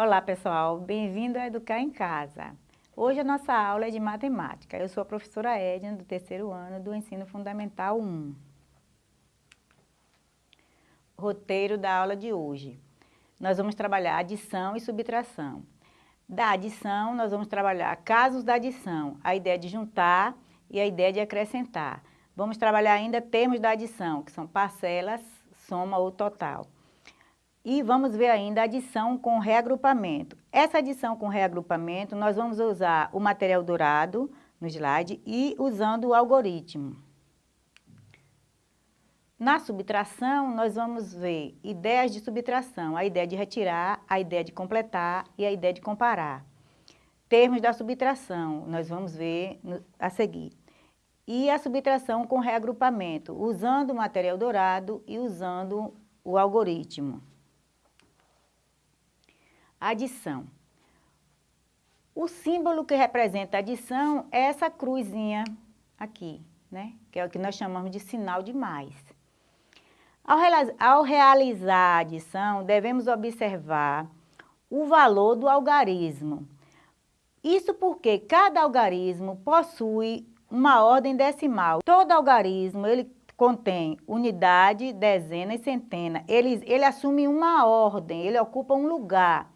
Olá pessoal, bem-vindo a Educar em Casa. Hoje a nossa aula é de matemática. Eu sou a professora Edna, do terceiro ano do Ensino Fundamental 1. Roteiro da aula de hoje. Nós vamos trabalhar adição e subtração. Da adição, nós vamos trabalhar casos da adição, a ideia de juntar e a ideia de acrescentar. Vamos trabalhar ainda termos da adição, que são parcelas, soma ou total. E vamos ver ainda a adição com reagrupamento. Essa adição com reagrupamento, nós vamos usar o material dourado no slide e usando o algoritmo. Na subtração, nós vamos ver ideias de subtração, a ideia de retirar, a ideia de completar e a ideia de comparar. Termos da subtração, nós vamos ver a seguir e a subtração com reagrupamento, usando o material dourado e usando o algoritmo. Adição. O símbolo que representa a adição é essa cruzinha aqui, né? Que é o que nós chamamos de sinal de mais. Ao, ao realizar a adição, devemos observar o valor do algarismo. Isso porque cada algarismo possui uma ordem decimal. Todo algarismo, ele contém unidade, dezena e centena. Ele, ele assume uma ordem, ele ocupa um lugar.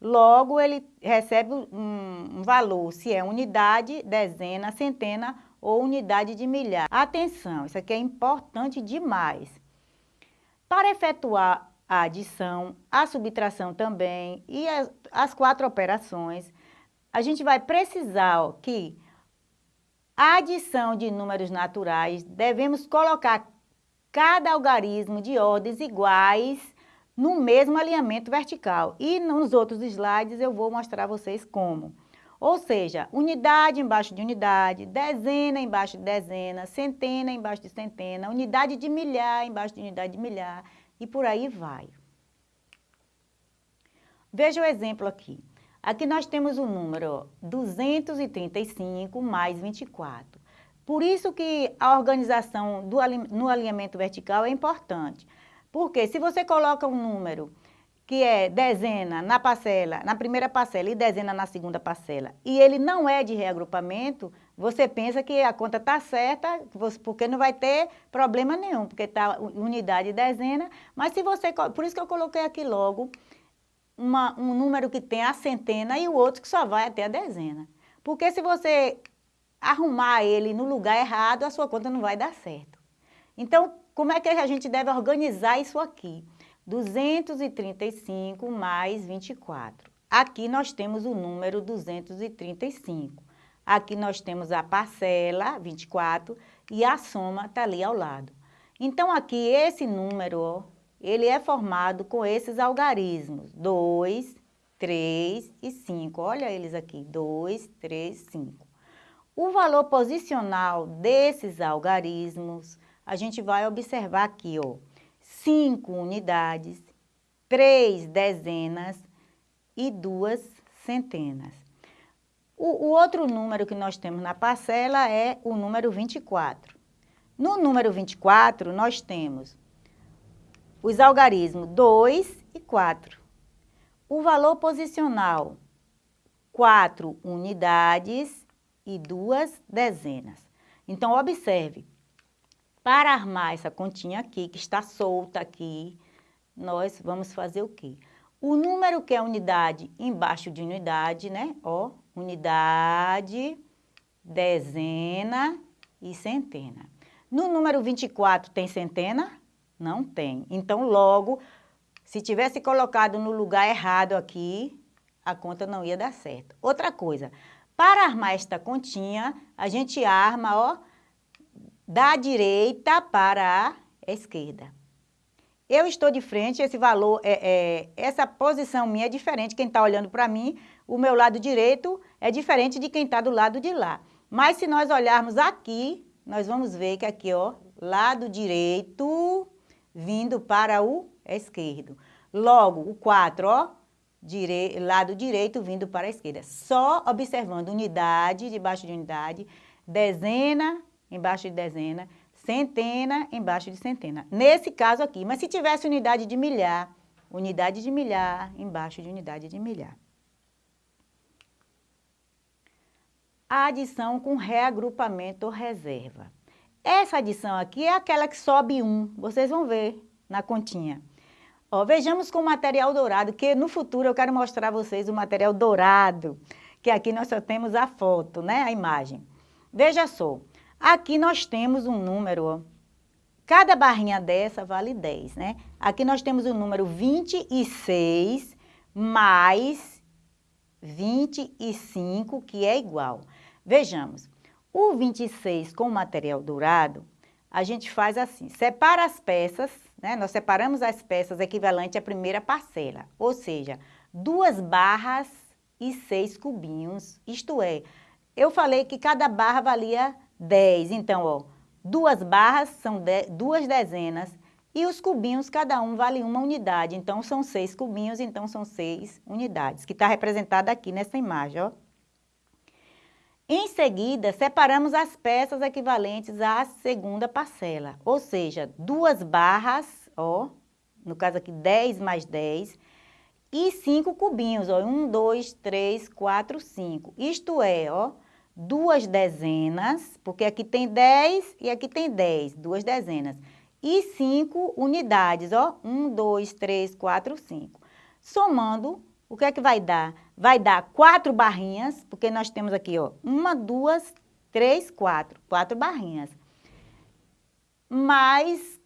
Logo, ele recebe um, valor, se é unidade, dezena, centena ou unidade de milhar. Atenção, isso aqui é importante demais. Para efetuar a adição, a subtração também e as, as quatro operações, a gente vai precisar ó, que a adição de números naturais, devemos colocar cada algarismo de ordens iguais no mesmo alinhamento vertical. E nos outros slides eu vou mostrar a vocês como. Ou seja, unidade embaixo de unidade, dezena embaixo de dezena, centena embaixo de centena, unidade de milhar embaixo de unidade de milhar e por aí vai. Veja o exemplo aqui. Aqui nós temos o número 235 mais 24. Por isso que a organização do, no alinhamento vertical é importante. Porque se você coloca um número que é dezena na parcela, na primeira parcela e dezena na segunda parcela, e ele não é de reagrupamento, você pensa que a conta está certa, porque não vai ter problema nenhum, porque está unidade e dezena, mas se você, por isso que eu coloquei aqui logo, uma, um número que tem a centena e o outro que só vai até a dezena. Porque se você arrumar ele no lugar errado, a sua conta não vai dar certo. Então, como é que a gente deve organizar isso aqui? 235 mais 24. Aqui nós temos o número 235. Aqui nós temos a parcela, 24, e a soma está ali ao lado. Então, aqui esse número, ele é formado com esses algarismos, 2, 3 e 5. Olha eles aqui, 2, 3, 5. O valor posicional desses algarismos, a gente vai observar aqui, ó, 5 unidades, 3 dezenas e 2 centenas. O, o outro número que nós temos na parcela é o número 24. No número 24, nós temos os algarismos 2 e 4. O valor posicional, 4 unidades e 2 dezenas. Então, observe, para armar essa continha aqui, que está solta aqui, nós vamos fazer o quê? O número que é unidade embaixo de unidade, né? Ó, unidade, dezena e centena. No número 24 tem centena? Não tem. Então, logo, se tivesse colocado no lugar errado aqui, a conta não ia dar certo. Outra coisa, para armar esta continha, a gente arma, ó, da direita para a esquerda. Eu estou de frente, esse valor, é, é essa posição minha é diferente. Quem está olhando para mim, o meu lado direito é diferente de quem está do lado de lá. Mas se nós olharmos aqui, nós vamos ver que aqui, ó, lado direito vindo para o esquerdo. Logo, o 4, ó, dire... lado direito vindo para a esquerda. Só observando unidade debaixo de unidade, dezena embaixo de dezena, centena embaixo de centena. Nesse caso aqui, mas se tivesse unidade de milhar, unidade de milhar, embaixo de unidade de milhar. A adição com reagrupamento ou reserva. Essa adição aqui é aquela que sobe um, vocês vão ver na continha. Ó, vejamos com o material dourado, que no futuro eu quero mostrar a vocês o material dourado, que aqui nós só temos a foto, né, a imagem. Veja só, aqui nós temos um número, ó, cada barrinha dessa vale 10, né? Aqui nós temos o número 26 mais 25, que é igual. Vejamos, o 26 com material dourado, a gente faz assim, separa as peças, né? Nós separamos as peças equivalentes à primeira parcela, ou seja, duas barras e seis cubinhos, isto é, eu falei que cada barra valia 10, então, ó, duas barras são de, duas dezenas e os cubinhos, cada um vale uma unidade, então são seis cubinhos, então são seis unidades, que está representada aqui nessa imagem, ó. Em seguida, separamos as peças equivalentes à segunda parcela, ou seja, duas barras, ó, no caso aqui 10 mais 10, e cinco cubinhos, ó, um, dois, três, quatro, cinco. Isto é, ó, duas dezenas, porque aqui tem 10 e aqui tem 10, duas dezenas. E cinco unidades, ó, um, dois, três, quatro, cinco. Somando, o que é que vai dar? Vai dar quatro barrinhas, porque nós temos aqui, ó, uma, duas, três, quatro, quatro barrinhas. Mais,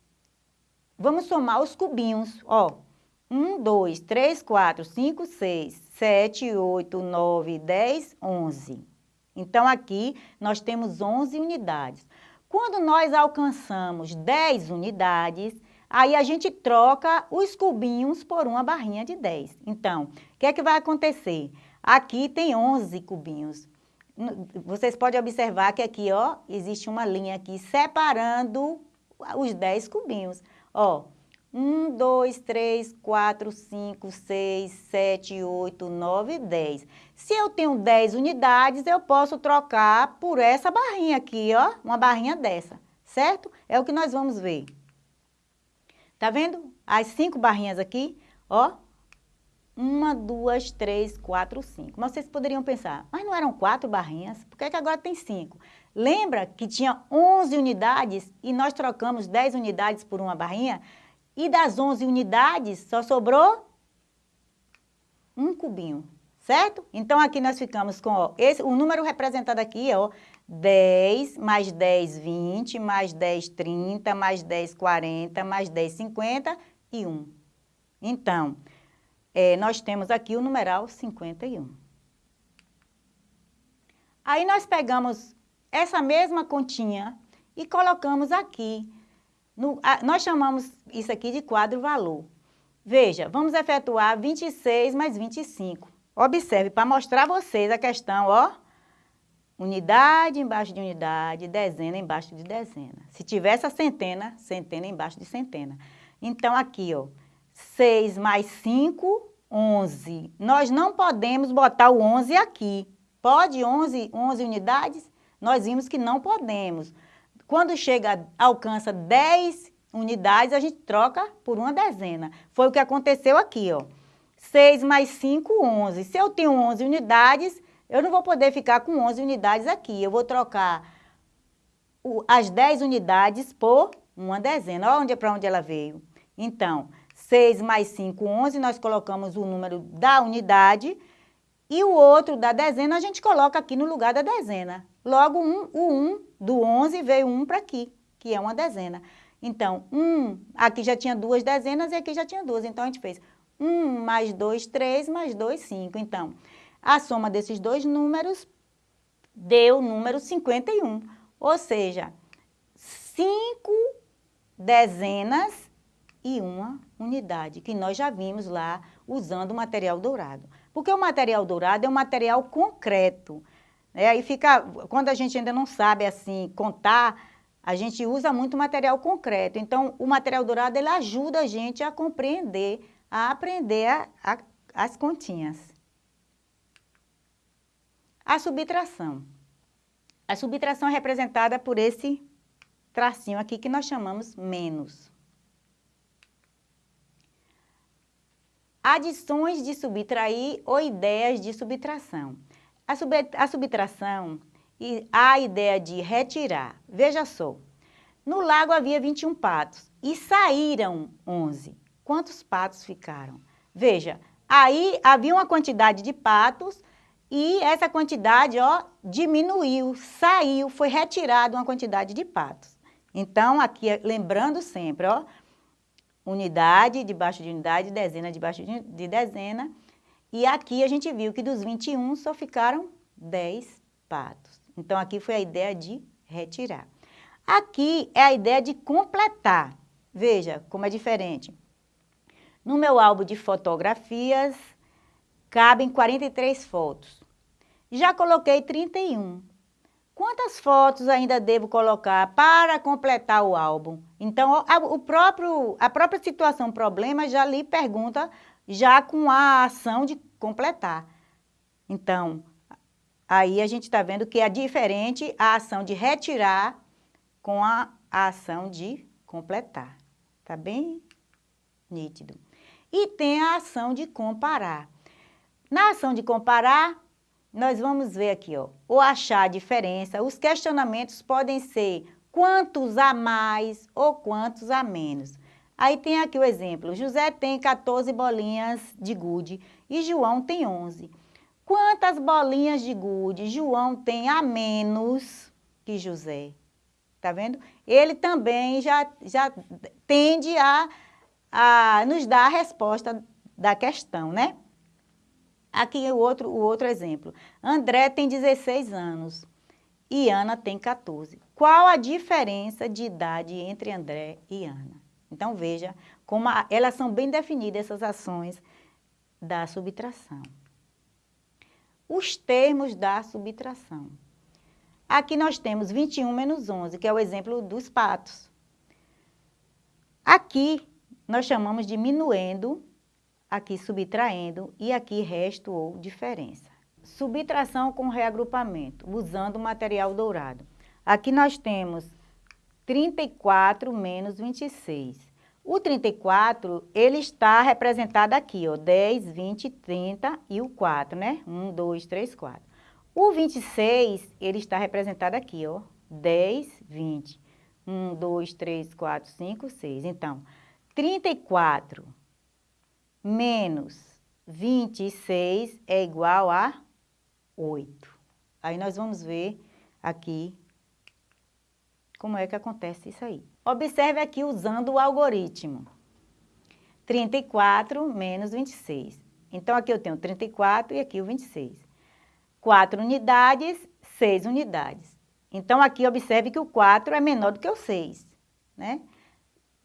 vamos somar os cubinhos, ó, um, dois, três, quatro, cinco, seis, sete, oito, nove, dez, onze. Então, aqui nós temos onze unidades. Quando nós alcançamos 10 unidades, Aí a gente troca os cubinhos por uma barrinha de 10. Então, o que é que vai acontecer? Aqui tem 11 cubinhos. Vocês podem observar que aqui, ó, existe uma linha aqui separando os 10 cubinhos. Ó, 1, 2, 3, 4, 5, 6, 7, 8, 9, 10. Se eu tenho 10 unidades, eu posso trocar por essa barrinha aqui, ó, uma barrinha dessa, certo? É o que nós vamos ver. Tá vendo? As cinco barrinhas aqui, ó. Uma, duas, três, quatro, cinco. Mas vocês poderiam pensar, mas não eram quatro barrinhas? Por que, é que agora tem cinco? Lembra que tinha 11 unidades e nós trocamos 10 unidades por uma barrinha? E das 11 unidades só sobrou um cubinho, certo? Então, aqui nós ficamos com ó, esse, o número representado aqui é ó, 10, mais 10, 20, mais 10, 30, mais 10, 40, mais 10, 50 e 1. Então, é, nós temos aqui o numeral 51. Aí nós pegamos essa mesma continha e colocamos aqui. No, a, nós chamamos isso aqui de quadro valor. Veja, vamos efetuar 26 mais 25. Observe, para mostrar a vocês a questão, ó, Unidade embaixo de unidade, dezena embaixo de dezena. Se tivesse a centena, centena embaixo de centena. Então, aqui, ó, 6 mais 5, 11. Nós não podemos botar o 11 aqui. Pode 11, 11 unidades? Nós vimos que não podemos. Quando chega, alcança 10 unidades, a gente troca por uma dezena. Foi o que aconteceu aqui, ó. 6 mais 5, 11. Se eu tenho 11 unidades, eu não vou poder ficar com 11 unidades aqui. Eu vou trocar o, as 10 unidades por uma dezena. Olha onde, para onde ela veio. Então, 6 mais 5, 11, nós colocamos o número da unidade e o outro da dezena a gente coloca aqui no lugar da dezena. Logo, um, o 1 do 11 veio 1 para aqui, que é uma dezena. Então, 1, aqui já tinha duas dezenas e aqui já tinha duas. Então, a gente fez 1 mais 2, 3, mais 2, 5. Então, a soma desses dois números deu o número 51, ou seja, cinco dezenas e uma unidade, que nós já vimos lá usando o material dourado. Porque o material dourado é um material concreto. Né? Aí fica, quando a gente ainda não sabe assim contar, a gente usa muito material concreto. Então, o material dourado ele ajuda a gente a compreender, a aprender a, a, as continhas. A subtração. A subtração é representada por esse tracinho aqui que nós chamamos menos. adições de subtrair ou ideias de subtração. A, sub, a subtração e a ideia de retirar. Veja só, no lago havia 21 patos e saíram 11. Quantos patos ficaram? Veja, aí havia uma quantidade de patos e essa quantidade, ó, diminuiu, saiu, foi retirada uma quantidade de patos. Então, aqui, lembrando sempre, ó, unidade debaixo de unidade, dezena debaixo de dezena. E aqui a gente viu que dos 21 só ficaram 10 patos. Então, aqui foi a ideia de retirar. Aqui é a ideia de completar. Veja como é diferente. No meu álbum de fotografias, cabem 43 fotos. Já coloquei 31. Quantas fotos ainda devo colocar para completar o álbum? Então, a, o próprio, a própria situação problema já lhe pergunta, já com a ação de completar. Então, aí a gente está vendo que é diferente a ação de retirar com a, ação de completar. Tá bem nítido. E tem a ação de comparar. Na ação de comparar, nós vamos ver aqui, ó, o achar a diferença. Os questionamentos podem ser quantos a mais ou quantos a menos. Aí tem aqui o exemplo, José tem 14 bolinhas de gude e João tem 11. Quantas bolinhas de gude João tem a menos que José? Tá vendo? Ele também já, já tende a, a nos dar a resposta da questão, né? Aqui o outro, o outro exemplo. André tem 16 anos e Ana tem 14. Qual a diferença de idade entre André e Ana? Então, veja como a, elas são bem definidas, essas ações da subtração. Os termos da subtração. Aqui nós temos 21 menos 11, que é o exemplo dos patos. Aqui nós chamamos de minuendo aqui subtraindo e aqui resto ou diferença. Subtração com reagrupamento, usando o material dourado. Aqui nós temos 34 menos 26. O 34, ele está representado aqui, ó, 10, 20, 30 e o 4, né? 1, 2, 3, 4. O 26, ele está representado aqui, ó, 10, 20. 1, 2, 3, 4, 5, 6. Então, 34 menos 26 é igual a 8. Aí nós vamos ver aqui como é que acontece isso aí. Observe aqui usando o algoritmo. 34 menos 26. Então, aqui eu tenho 34 e aqui o 26. 4 unidades, 6 unidades. Então, aqui observe que o 4 é menor do que o 6, né?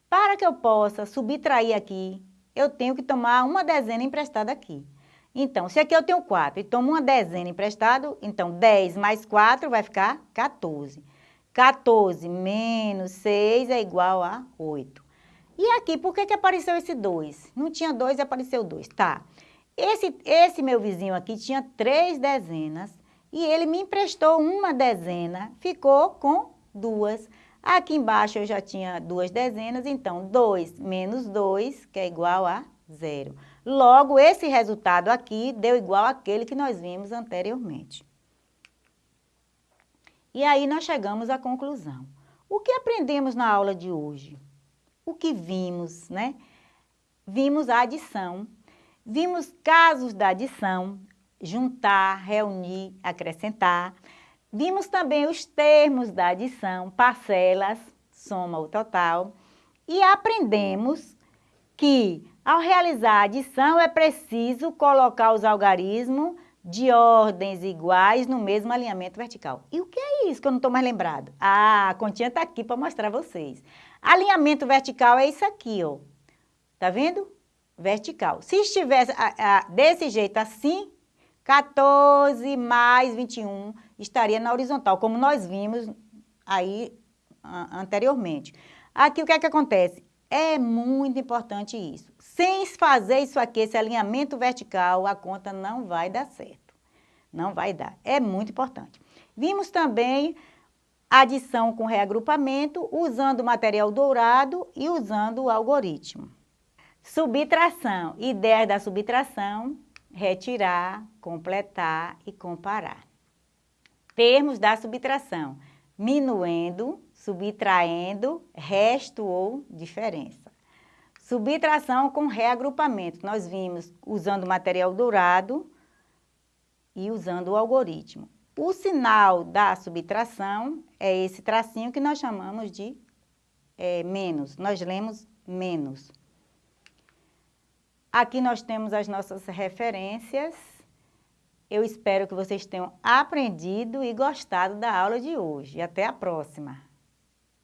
Para que eu possa subtrair aqui eu tenho que tomar uma dezena emprestada aqui. Então, se aqui eu tenho 4 e tomo uma dezena emprestado, então 10 mais 4 vai ficar 14. 14 menos 6 é igual a 8. E aqui, por que, que apareceu esse 2? Não tinha 2 e apareceu 2. Tá. Esse, esse meu vizinho aqui tinha três dezenas e ele me emprestou uma dezena, ficou com duas. Aqui embaixo eu já tinha duas dezenas, então 2 menos 2, que é igual a zero. Logo, esse resultado aqui deu igual àquele que nós vimos anteriormente. E aí nós chegamos à conclusão. O que aprendemos na aula de hoje? O que vimos, né? Vimos a adição, vimos casos da adição, juntar, reunir, acrescentar, Vimos também os termos da adição, parcelas, soma o total, e aprendemos que ao realizar a adição é preciso colocar os algarismos de ordens iguais no mesmo alinhamento vertical. E o que é isso que eu não estou mais lembrado? Ah, a continha está aqui para mostrar a vocês. Alinhamento vertical é isso aqui, ó. Tá vendo? Vertical. Se estivesse a, a, desse jeito assim, 14 mais 21 estaria na horizontal, como nós vimos aí anteriormente. Aqui o que é que acontece? É muito importante isso. Sem fazer isso aqui, esse alinhamento vertical, a conta não vai dar certo. Não vai dar. É muito importante. Vimos também adição com reagrupamento, usando o material dourado e usando o algoritmo. Subtração. Ideias da subtração, retirar, completar e comparar. Termos da subtração. Minuendo, subtraindo, resto ou diferença. Subtração com reagrupamento. Nós vimos usando material dourado e usando o algoritmo. O sinal da subtração é esse tracinho que nós chamamos de é, menos. Nós lemos menos. Aqui nós temos as nossas referências. Eu espero que vocês tenham aprendido e gostado da aula de hoje. Até a próxima!